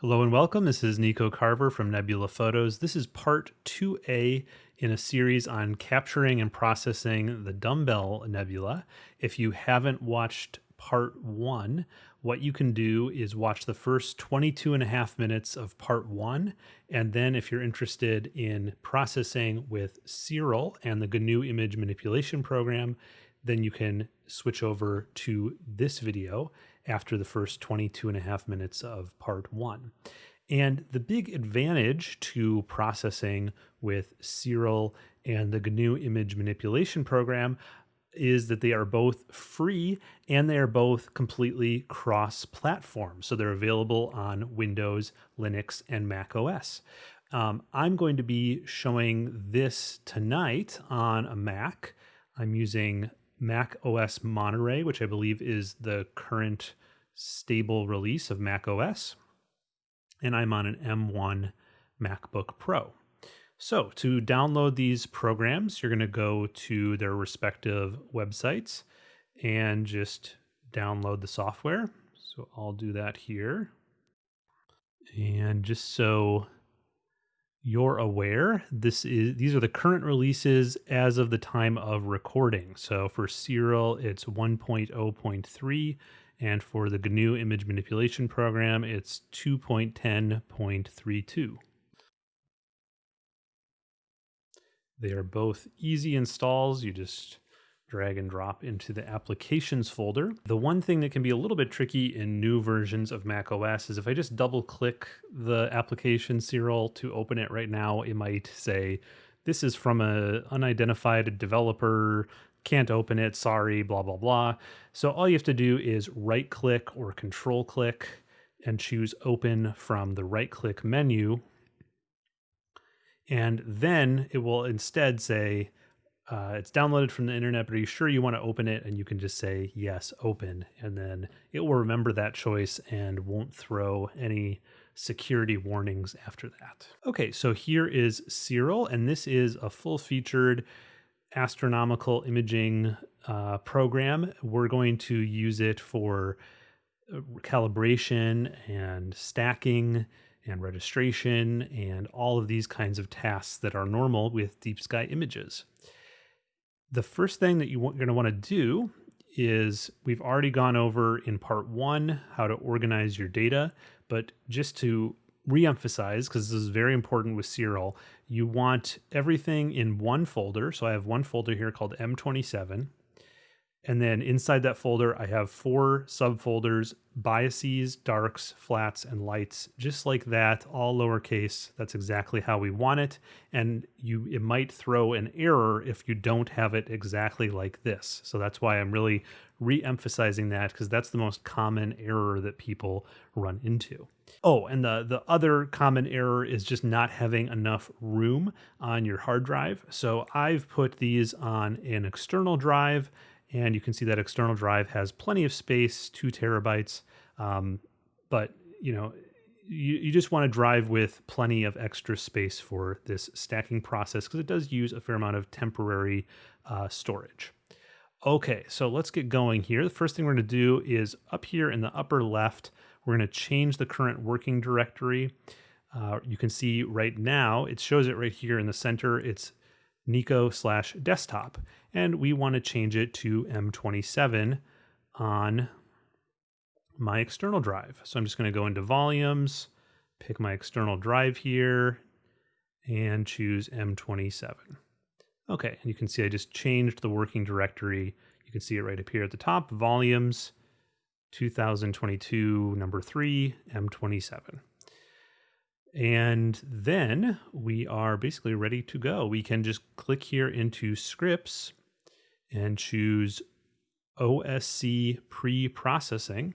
Hello and welcome. This is Nico Carver from Nebula Photos. This is part 2A in a series on capturing and processing the Dumbbell Nebula. If you haven't watched part 1, what you can do is watch the first 22 and a half minutes of part 1 and then if you're interested in processing with Siril and the GNU image manipulation program, then you can switch over to this video after the first 22 and a half minutes of part one. And the big advantage to processing with Siril and the GNU image manipulation program is that they are both free and they are both completely cross platform. So they're available on Windows, Linux, and Mac OS. Um, I'm going to be showing this tonight on a Mac. I'm using Mac OS Monterey, which I believe is the current stable release of Mac OS. And I'm on an M1 MacBook Pro. So, to download these programs, you're going to go to their respective websites and just download the software. So, I'll do that here. And just so you're aware, this is these are the current releases as of the time of recording. So for Siril, it's 1.0.3, and for the GNU image manipulation program, it's 2.10.32. They are both easy installs. You just drag and drop into the applications folder. The one thing that can be a little bit tricky in new versions of Mac OS is if I just double click the application Siril to open it right now, it might say, this is from a unidentified developer, can't open it, sorry, blah, blah, blah. So all you have to do is right click or control click and choose open from the right click menu. And then it will instead say, uh, it's downloaded from the internet, but are you sure you want to open it? And you can just say, yes, open. And then it will remember that choice and won't throw any security warnings after that. Okay, so here is Siril, and this is a full featured astronomical imaging uh, program. We're going to use it for uh, calibration and stacking and registration and all of these kinds of tasks that are normal with deep sky images the first thing that you're going to want to do is we've already gone over in part one how to organize your data, but just to reemphasize, because this is very important with Siril, you want everything in one folder. So I have one folder here called M27. And then inside that folder, I have four subfolders biases, darks, flats, and lights, just like that, all lowercase. That's exactly how we want it. And you it might throw an error if you don't have it exactly like this. So that's why I'm really re-emphasizing that because that's the most common error that people run into. Oh, and the, the other common error is just not having enough room on your hard drive. So I've put these on an external drive and you can see that external drive has plenty of space, two terabytes. Um, but you know, you, you just want to drive with plenty of extra space for this stacking process because it does use a fair amount of temporary uh, storage. Okay, so let's get going here. The first thing we're going to do is up here in the upper left, we're going to change the current working directory. Uh, you can see right now, it shows it right here in the center. It's Nico slash desktop. And we want to change it to M27 on my external drive. So I'm just going to go into volumes, pick my external drive here, and choose M27. Okay, and you can see I just changed the working directory. You can see it right up here at the top, volumes, 2022, number three, M27. And then we are basically ready to go. We can just click here into scripts and choose OSC pre-processing.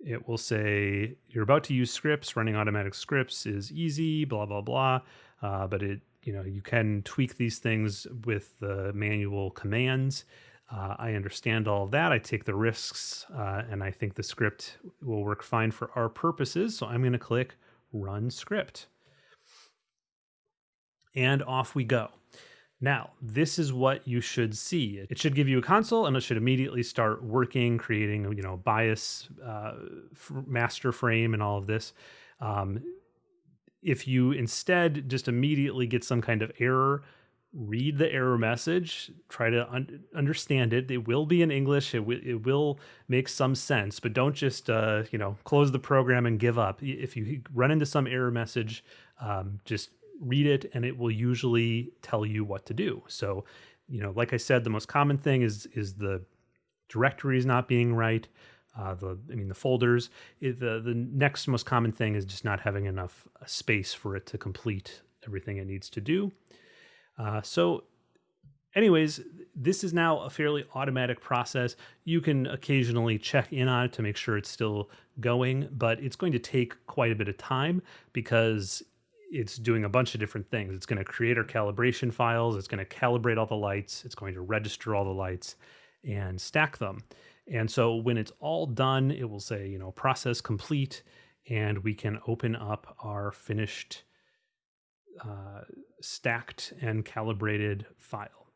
It will say you're about to use scripts. Running automatic scripts is easy, blah, blah, blah. Uh, but it, you know, you can tweak these things with the manual commands. Uh, I understand all of that. I take the risks, uh, and I think the script will work fine for our purposes. So I'm going to click Run Script. And off we go. Now, this is what you should see. It should give you a console and it should immediately start working, creating, you know, bias, uh, master frame and all of this. Um, if you instead just immediately get some kind of error, read the error message, try to un- understand it. It will be in English. It, w- it will make some sense, but don't just, uh, you know, close the program and give up. If you run into some error message, um, just read it and it will usually tell you what to do. So, you know, like I said, the most common thing is is the directories not being right. Uh, the I mean the folders. It, the the next most common thing is just not having enough uh, space for it to complete everything it needs to do. Uh, so, anyways, this is now a fairly automatic process. You can occasionally check in on it to make sure it's still going, but it's going to take quite a bit of time because it's doing a bunch of different things. It's going to create our calibration files, it's going to calibrate all the lights, it's going to register all the lights and stack them. And so when it's all done, it will say, you know, process complete, and we can open up our finished uh, stacked and calibrated file.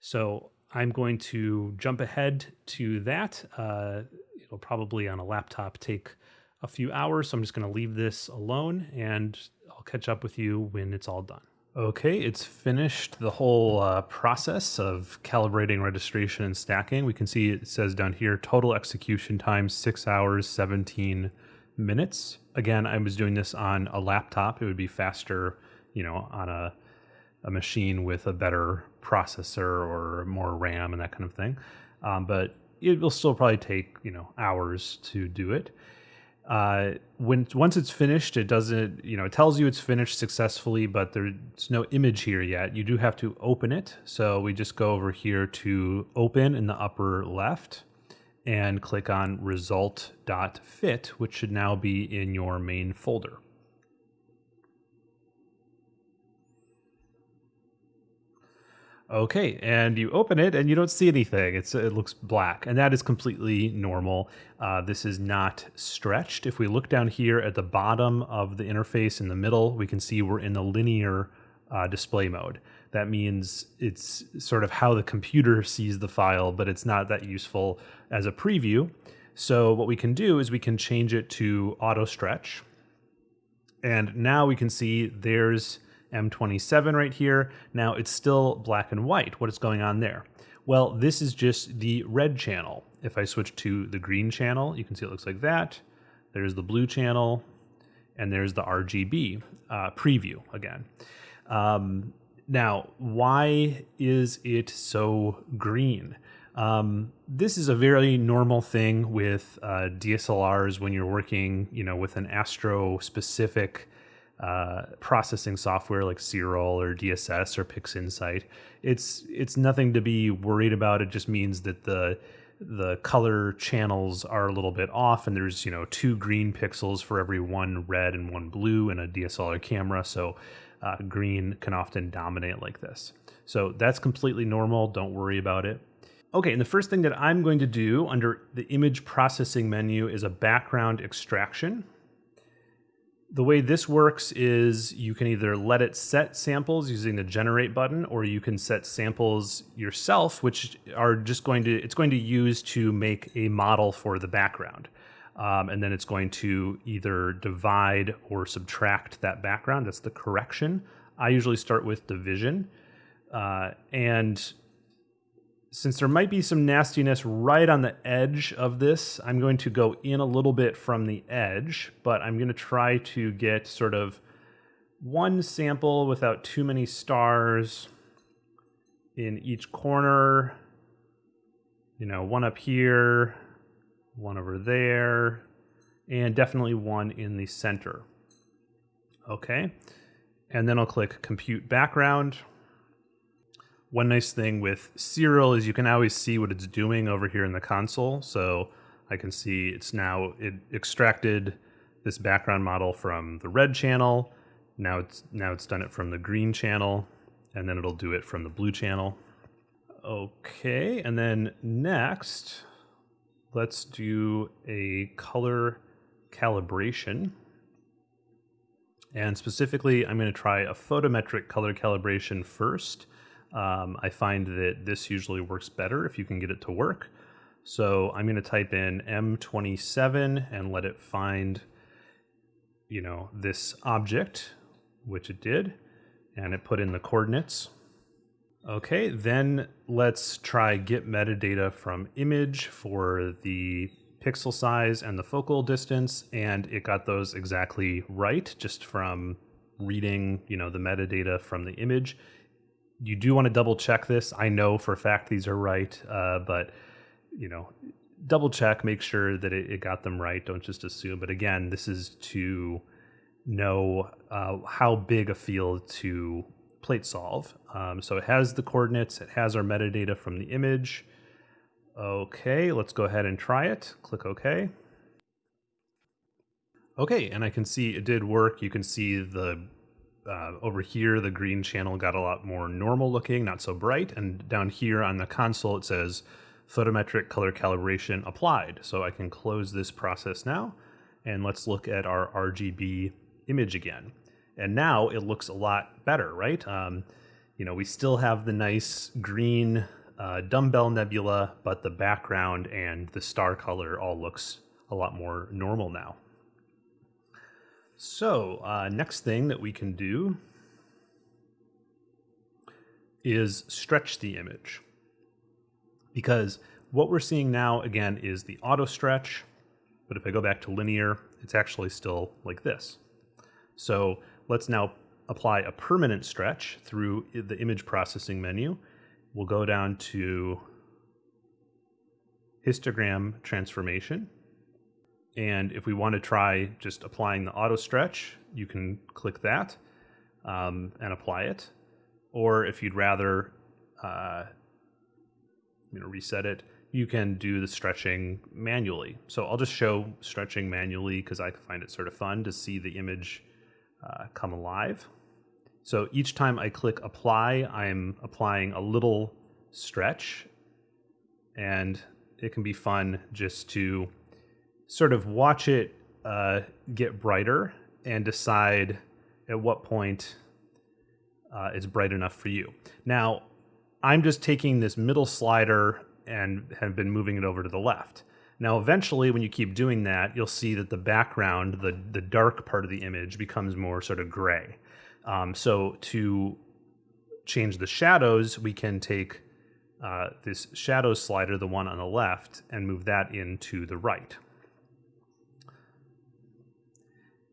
So I'm going to jump ahead to that. Uh, it'll probably on a laptop take a few hours. So I'm just going to leave this alone and I'll catch up with you when it's all done. Okay, it's finished the whole uh, process of calibrating registration and stacking. We can see it says down here total execution time six hours, 17 minutes. Again, I was doing this on a laptop. It would be faster, you know, on a, a machine with a better processor or more RAM and that kind of thing. Um, but it will still probably take, you know, hours to do it uh, when once it's finished, it doesn't, you know, it tells you it's finished successfully, but there's no image here yet. You do have to open it. So we just go over here to open in the upper left and click on result.fit, which should now be in your main folder. Okay, and you open it and you don't see anything. It's it looks black, and that is completely normal. Uh, this is not stretched. If we look down here at the bottom of the interface in the middle, we can see we're in the linear uh, display mode. That means it's sort of how the computer sees the file, but it's not that useful as a preview. So what we can do is we can change it to auto stretch, and now we can see there's M27 right here. Now it's still black and white. What is going on there? Well, this is just the red channel. If I switch to the green channel, you can see it looks like that. There's the blue channel, and there's the RGB uh, preview again. Um, now, why is it so green? Um, this is a very normal thing with uh, DSLRs when you're working, you know, with an astro specific uh, processing software like Siril or DSS or PixInsight. It's it's nothing to be worried about. It just means that the the color channels are a little bit off, and there's you know two green pixels for every one red and one blue in a DSLR camera. So uh, green can often dominate like this. So that's completely normal. Don't worry about it. Okay, and the first thing that I'm going to do under the image processing menu is a background extraction the way this works is you can either let it set samples using the generate button or you can set samples yourself which are just going to it's going to use to make a model for the background. Um, and then it's going to either divide or subtract that background. That's the correction. I usually start with division. Uh, and since there might be some nastiness right on the edge of this, I'm going to go in a little bit from the edge, but I'm going to try to get sort of one sample without too many stars in each corner. You know, one up here, one over there, and definitely one in the center. Okay. And then I'll click compute background one nice thing with Siril is you can always see what it's doing over here in the console. So I can see it's now it extracted this background model from the red channel. Now it's now it's done it from the green channel, and then it'll do it from the blue channel. Okay, and then next, let's do a color calibration. And specifically, I'm going to try a photometric color calibration first Um, I find that this usually works better if you can get it to work. So I'm going to type in M27 and let it find, you know, this object, which it did, and it put in the coordinates. Okay, then let's try get metadata from image for the pixel size and the focal distance, and it got those exactly right just from reading, you know, the metadata from the image. You do want to double check this. I know for a fact these are right, uh, but you know, double check, make sure that it, it, got them right. Don't just assume. But again, this is to know uh, how big a field to plate solve. Um, so it has the coordinates, it has our metadata from the image. Okay, let's go ahead and try it. Click OK. Okay, and I can see it did work. You can see the uh, over here, the green channel got a lot more normal looking, not so bright. And down here on the console, it says photometric color calibration applied. So I can close this process now. And let's look at our RGB image again. And now it looks a lot better, right? Um, you know, we still have the nice green uh, dumbbell nebula, but the background and the star color all looks a lot more normal now. So uh, next thing that we can do is stretch the image. Because what we're seeing now again is the auto stretch but if I go back to linear it's actually still like this. So let's now apply a permanent stretch through the image processing menu. We'll go down to histogram transformation and if we want to try just applying the auto stretch you can click that um, and apply it. Or if you'd rather uh, you know reset it you can do the stretching manually. So i'll just show stretching manually because i find it sort of fun to see the image uh, come alive. So each time i click apply i'm applying a little stretch. And it can be fun just to sort of watch it uh, get brighter and decide at what point uh, it's bright enough for you now I'm just taking this middle slider and have been moving it over to the left. Now, eventually, when you keep doing that, you'll see that the background, the, the dark part of the image, becomes more sort of gray. Um, so to change the shadows, we can take uh, this shadow slider, the one on the left, and move that into the right.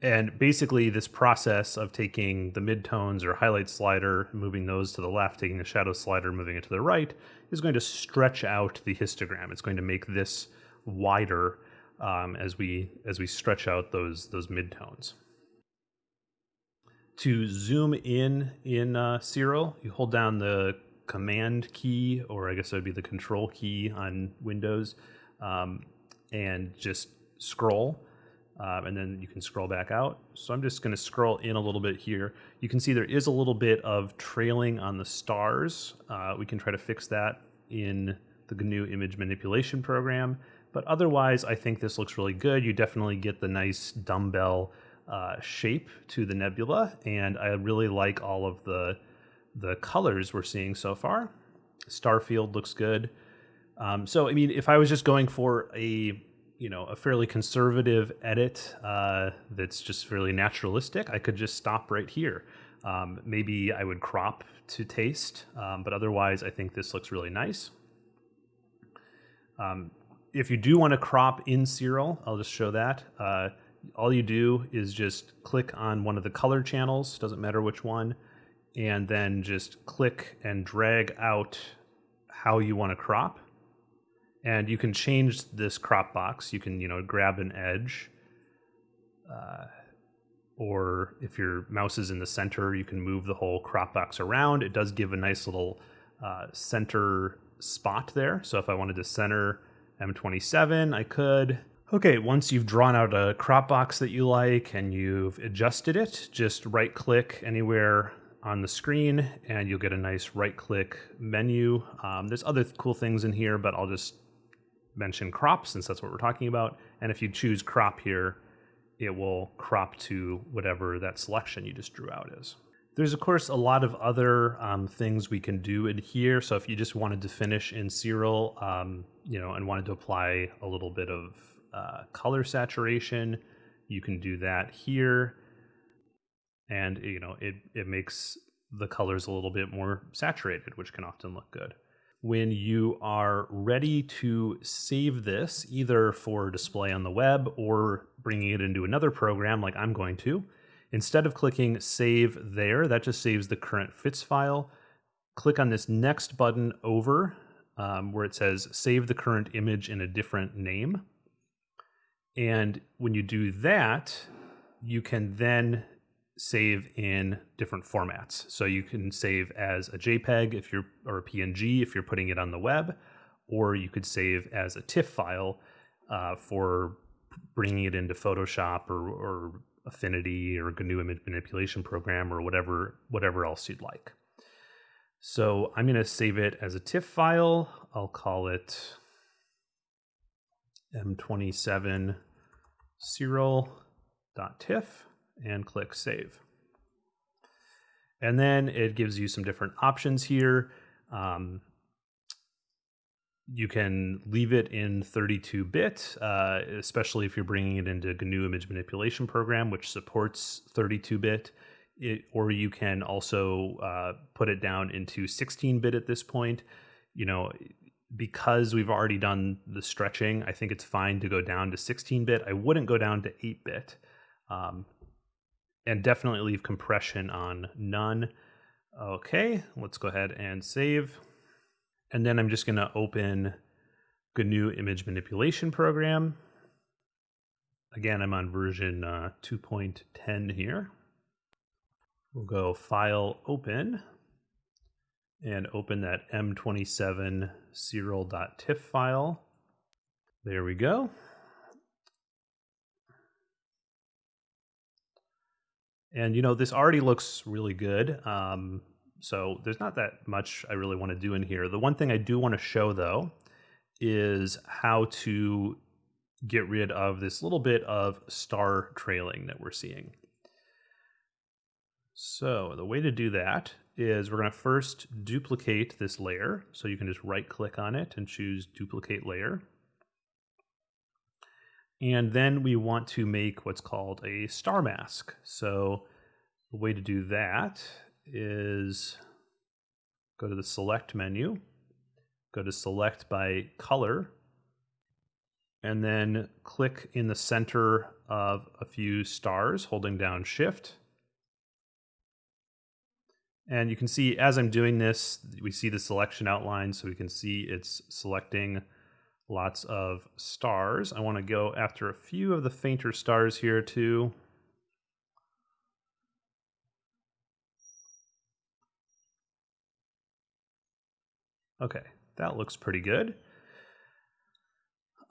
And basically, this process of taking the midtones or highlight slider, moving those to the left, taking the shadow slider, moving it to the right, is going to stretch out the histogram. It's going to make this wider um, as we as we stretch out those those midtones. To zoom in in uh, Siril, you hold down the Command key, or I guess it would be the Control key on Windows, um, and just scroll um, and then you can scroll back out. So I'm just going to scroll in a little bit here. You can see there is a little bit of trailing on the stars. Uh, we can try to fix that in the GNU image manipulation program. But otherwise, I think this looks really good. You definitely get the nice dumbbell uh, shape to the nebula, and I really like all of the the colors we're seeing so far. Starfield looks good. Um, so, I mean, if I was just going for a you know a fairly conservative edit uh, that's just fairly naturalistic, I could just stop right here. Um, maybe I would crop to taste, um, but otherwise, I think this looks really nice. Um, if you do want to crop in Siril, I'll just show that. Uh, all you do is just click on one of the color channels, doesn't matter which one, and then just click and drag out how you want to crop and you can change this crop box. You can, you know, grab an edge, uh, or if your mouse is in the center, you can move the whole crop box around. It does give a nice little uh, center spot there. So if I wanted to center M27, I could. Okay, once you've drawn out a crop box that you like and you've adjusted it, just right click anywhere on the screen and you'll get a nice right click menu. Um, there's other cool things in here, but I'll just mention crop since that's what we're talking about. And if you choose crop here, it will crop to whatever that selection you just drew out is. There's, of course, a lot of other um, things we can do in here. So if you just wanted to finish in Siril, um, you know, and wanted to apply a little bit of uh, color saturation, you can do that here. And, you know, it, it makes the colors a little bit more saturated, which can often look good. When you are ready to save this, either for display on the web or bringing it into another program like I'm going to, Instead of clicking save there, that just saves the current FITS file. Click on this next button over um, where it says save the current image in a different name. And when you do that, you can then save in different formats. So you can save as a JPEG if you're or a PNG if you're putting it on the web, or you could save as a TIFF file uh, for bringing it into Photoshop or, or Affinity or GNU image manipulation program or whatever whatever else you'd like. So I'm going to save it as a TIFF file. I'll call it m27 Siril.tiff and click save. And then it gives you some different options here. Um, you can leave it in 32 bit, uh, especially if you're bringing it into GNU Image Manipulation Program, which supports 32 bit. or you can also uh, put it down into 16 bit at this point. You know, because we've already done the stretching, I think it's fine to go down to 16 bit. I wouldn't go down to 8 bit. Um, and definitely leave compression on none. Okay, let's go ahead and save. And then I'm just going to open GNU image manipulation program. Again, I'm on version uh, 2.10 here. We'll go File, Open, and open that M27 Siril.tiff file. There we go. And you know, this already looks really good. Um, so there's not that much I really want to do in here. The one thing I do want to show though is how to get rid of this little bit of star trailing that we're seeing. So the way to do that is we're going to first duplicate this layer. So you can just right click on it and choose duplicate layer. And then we want to make what's called a star mask. So the way to do that is go to the select menu, go to select by color, and then click in the center of a few stars holding down shift. And you can see as I'm doing this, we see the selection outline, so we can see it's selecting lots of stars. I want to go after a few of the fainter stars here too. Okay, that looks pretty good.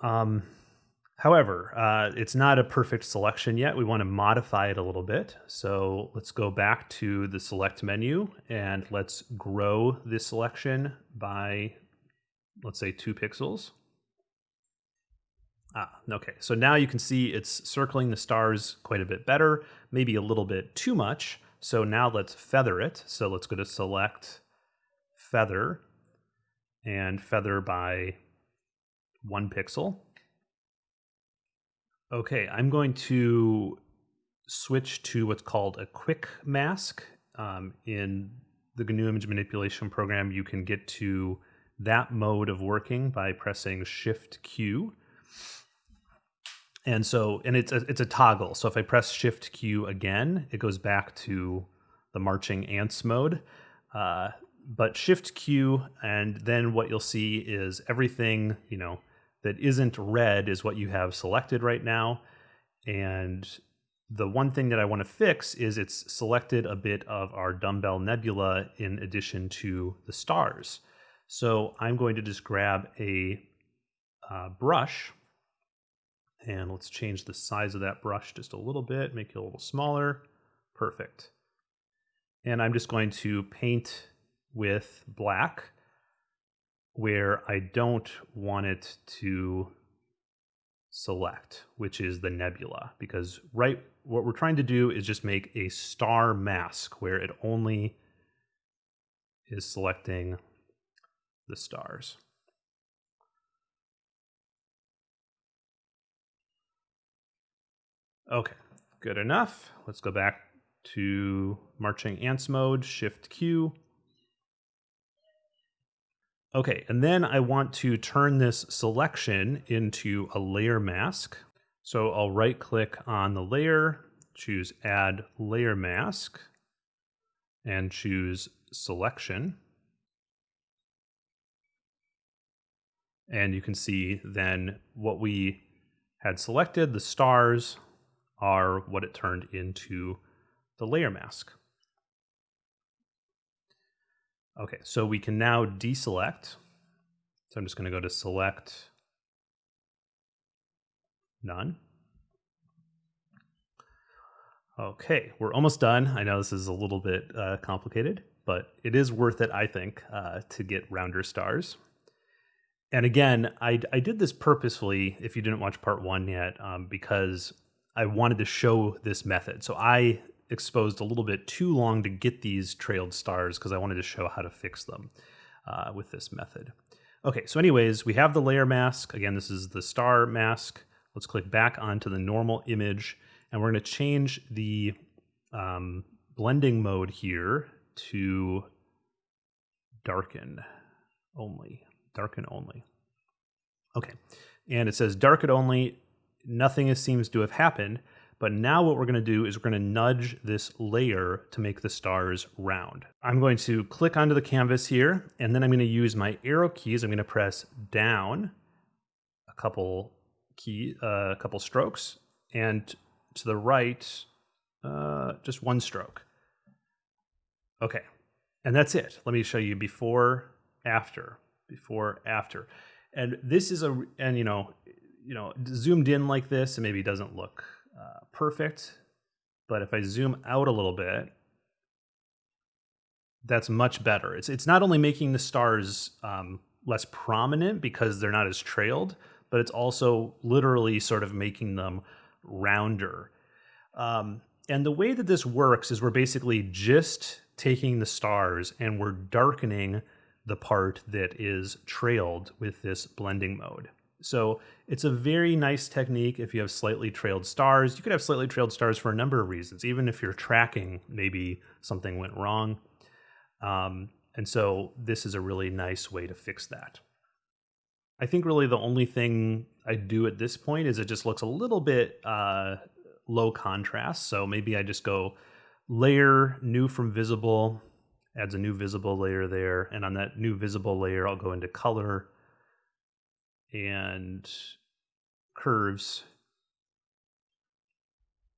Um, however, uh, it's not a perfect selection yet. We want to modify it a little bit. So let's go back to the select menu and let's grow this selection by, let's say, two pixels. Ah, okay. So now you can see it's circling the stars quite a bit better, maybe a little bit too much. So now let's feather it. So let's go to select, feather, and feather by one pixel. Okay, I'm going to switch to what's called a quick mask. Um, in the GNU image manipulation program, you can get to that mode of working by pressing Shift Q. And so, and it's a, it's a toggle. So if I press Shift Q again, it goes back to the marching ants mode. Uh, but shift Q, and then what you'll see is everything, you know, that isn't red is what you have selected right now. And the one thing that I want to fix is it's selected a bit of our dumbbell nebula in addition to the stars. So I'm going to just grab a uh, brush and let's change the size of that brush just a little bit, make it a little smaller. Perfect. And I'm just going to paint with black where I don't want it to select, which is the nebula, because right what we're trying to do is just make a star mask where it only is selecting the stars. Okay, good enough. Let's go back to marching ants mode, shift Q. Okay, and then I want to turn this selection into a layer mask. So I'll right click on the layer, choose add layer mask, and choose selection. And you can see then what we had selected, the stars are what it turned into the layer mask. Okay, so we can now deselect. So I'm just going to go to select none. Okay, we're almost done. I know this is a little bit uh, complicated, but it is worth it, I think, uh, to get rounder stars. And again, I, I did this purposefully, if you didn't watch part one yet, um, because I wanted to show this method. So I exposed a little bit too long to get these trailed stars because I wanted to show how to fix them uh, with this method. Okay, so anyways, we have the layer mask. Again, this is the star mask. Let's click back onto the normal image and we're going to change the um, blending mode here to darken only. Darken only. Okay, and it says darken only nothing seems to have happened. But now what we're going to do is we're going to nudge this layer to make the stars round. I'm going to click onto the canvas here, and then I'm going to use my arrow keys. I'm going to press down a couple key, uh, a couple strokes, and to the right, uh, just one stroke. Okay, and that's it. Let me show you before, after, before, after. And this is a, and you know, you know, zoomed in like this, it maybe doesn't look uh, perfect. But if I zoom out a little bit, that's much better. It's it's not only making the stars um, less prominent because they're not as trailed, but it's also literally sort of making them rounder. Um, and the way that this works is we're basically just taking the stars and we're darkening the part that is trailed with this blending mode. So it's a very nice technique if you have slightly trailed stars. You could have slightly trailed stars for a number of reasons, even if you're tracking, maybe something went wrong. Um, and so this is a really nice way to fix that. I think really the only thing I do at this point is it just looks a little bit uh, low contrast. So maybe I just go layer new from visible, adds a new visible layer there. And on that new visible layer, I'll go into color and curves.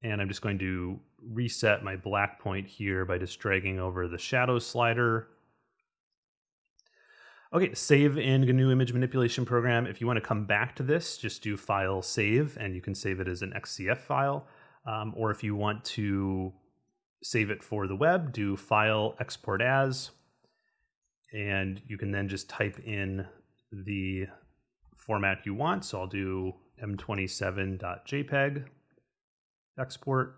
And I'm just going to reset my black point here by just dragging over the shadow slider. Okay, save in GNU image manipulation program. If you want to come back to this, just do file save and you can save it as an XCF file. Um, or if you want to save it for the web, do file export as. And you can then just type in the format you want. So I'll do m27.jpg export.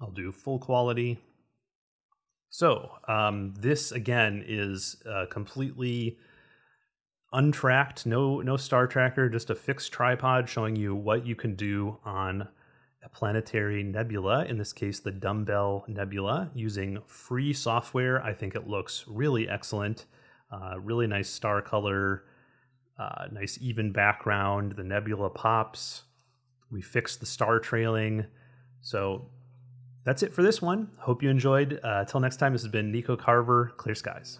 I'll do full quality. So um, this again is uh, completely untracked, no no star tracker, just a fixed tripod showing you what you can do on a planetary nebula. In this case, the Dumbbell Nebula, using free software. I think it looks really excellent. Uh, really nice star color, uh, nice even background. The nebula pops. We fixed the star trailing. So that's it for this one. Hope you enjoyed. Uh, next time, this has been Nico Carver, Clear Skies.